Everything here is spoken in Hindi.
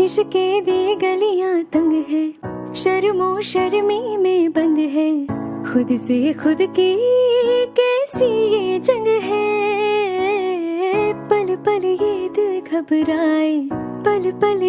इश्के दी गलियाँ तंग है, शर्मो शर्मी में बंद है। खुद से खुद की कैसी ये जंग है? पल पल ये दिल घबराए, पल पल